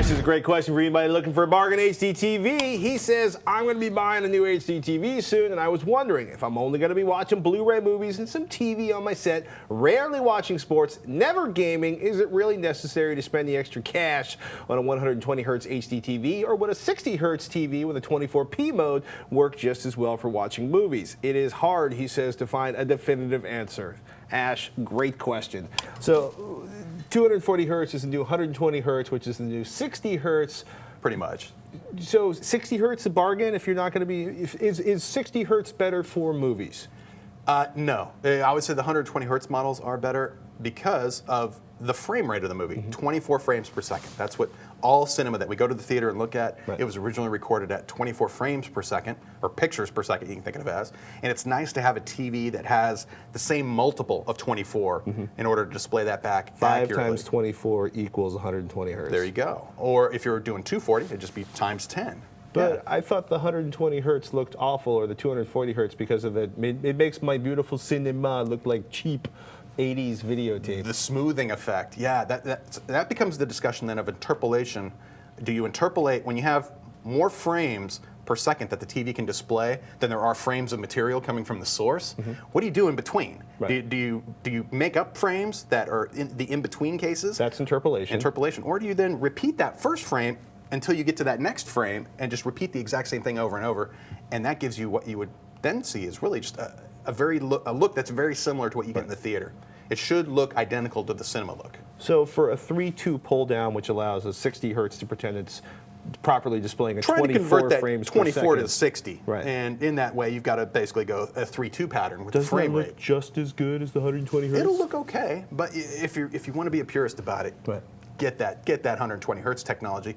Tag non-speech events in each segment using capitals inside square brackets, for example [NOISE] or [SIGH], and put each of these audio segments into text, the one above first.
This is a great question for anybody looking for a bargain HD TV. He says, I'm going to be buying a new HD TV soon, and I was wondering if I'm only going to be watching Blu-ray movies and some TV on my set, rarely watching sports, never gaming, is it really necessary to spend the extra cash on a 120 hertz HD TV, or would a 60 hertz TV with a 24p mode work just as well for watching movies? It is hard, he says, to find a definitive answer. Ash, great question. So 240 hertz is the new 120 hertz, which is the new 60 hertz. Pretty much. So 60 hertz a bargain if you're not going to be, if, is, is 60 hertz better for movies? Uh, no, uh, I would say the 120 hertz models are better because of the frame rate of the movie, mm -hmm. 24 frames per second. That's what all cinema that we go to the theater and look at, right. it was originally recorded at 24 frames per second, or pictures per second, you can think of it as. And it's nice to have a TV that has the same multiple of 24 mm -hmm. in order to display that back Five accurately. times 24 equals 120 hertz. There you go. Or if you're doing 240, it'd just be times 10. But yeah. I thought the 120 hertz looked awful, or the 240 hertz, because of it. It makes my beautiful cinema look like cheap 80s videotape. The smoothing effect, yeah, that, that, that becomes the discussion then of interpolation. Do you interpolate when you have more frames per second that the TV can display than there are frames of material coming from the source? Mm -hmm. What do you do in between? Right. Do, do, you, do you make up frames that are in the in-between cases? That's interpolation. Interpolation. Or do you then repeat that first frame until you get to that next frame and just repeat the exact same thing over and over, and that gives you what you would then see is really just a, a very look, a look that's very similar to what you right. get in the theater. It should look identical to the cinema look. So for a 3-2 pull down, which allows a 60 hertz to pretend it's properly displaying a 24 frames 24 to 60. Right. And in that way, you've got to basically go a 3-2 pattern with Doesn't the frame that look rate. just as good as the 120 hertz? It'll look okay, but if you if you want to be a purist about it, right. Get that get that 120 hertz technology.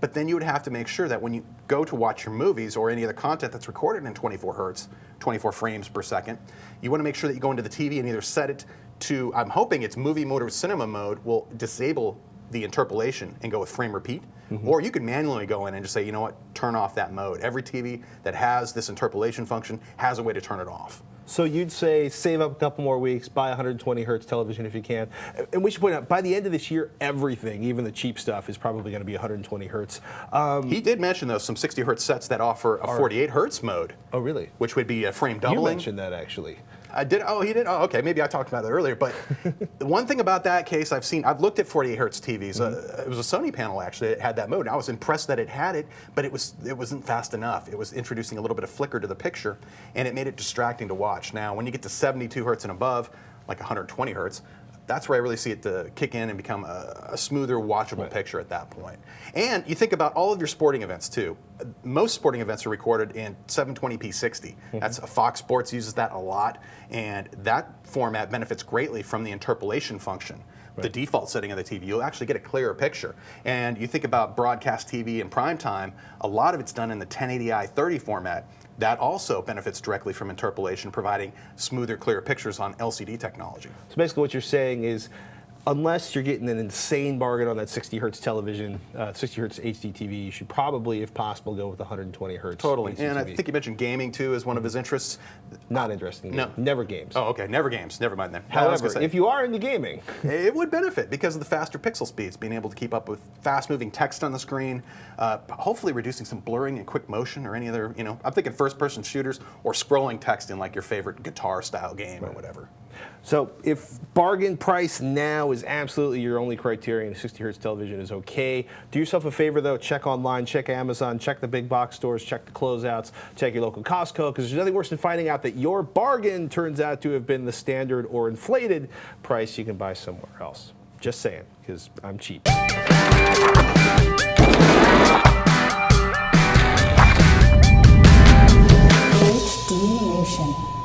But then you would have to make sure that when you go to watch your movies or any other content that's recorded in 24 hertz, 24 frames per second, you want to make sure that you go into the TV and either set it to, I'm hoping it's movie mode or cinema mode will disable the interpolation and go with frame repeat. Mm -hmm. Or you could manually go in and just say, you know what, turn off that mode. Every TV that has this interpolation function has a way to turn it off. So you'd say save up a couple more weeks, buy 120 hertz television if you can. And we should point out, by the end of this year, everything, even the cheap stuff, is probably going to be 120 hertz. Um, he did mention, though, some 60 hertz sets that offer a 48 hertz mode. Oh, really? Which would be a frame doubling. You mentioned that, actually. I did. Oh, he did. Oh, okay. Maybe I talked about that earlier. But [LAUGHS] the one thing about that case, I've seen. I've looked at 48 hertz TVs. Mm -hmm. uh, it was a Sony panel actually that had that mode. And I was impressed that it had it, but it was it wasn't fast enough. It was introducing a little bit of flicker to the picture, and it made it distracting to watch. Now, when you get to 72 hertz and above, like 120 hertz, that's where I really see it to kick in and become a, a smoother, watchable right. picture at that point. And you think about all of your sporting events too. Most sporting events are recorded in 720p 60. Mm -hmm. That's Fox Sports uses that a lot, and that format benefits greatly from the interpolation function. Right. the default setting of the TV, you'll actually get a clearer picture. And you think about broadcast TV in prime time, a lot of it's done in the 1080i 30 format. That also benefits directly from interpolation, providing smoother, clearer pictures on LCD technology. So basically what you're saying is unless you're getting an insane bargain on that 60 hertz television, uh, 60 hertz HD TV, you should probably, if possible, go with 120 hertz. Totally. HD and I think you mentioned gaming too as one of his interests. Not interesting. No. Never games. Oh, okay. Never games. Never mind then. However, if you are into gaming, it would benefit because of the faster pixel speeds, being able to keep up with fast moving text on the screen, uh, hopefully reducing some blurring and quick motion or any other, you know, I'm thinking first person shooters or scrolling text in like your favorite guitar style game right. or whatever. So if bargain price now is absolutely your only criterion, 60 hertz television is okay. Do yourself a favor though, check online, check Amazon, check the big box stores, check the closeouts, check your local Costco, because there's nothing worse than finding out that your bargain turns out to have been the standard or inflated price you can buy somewhere else. Just saying, because I'm cheap. HD Nation.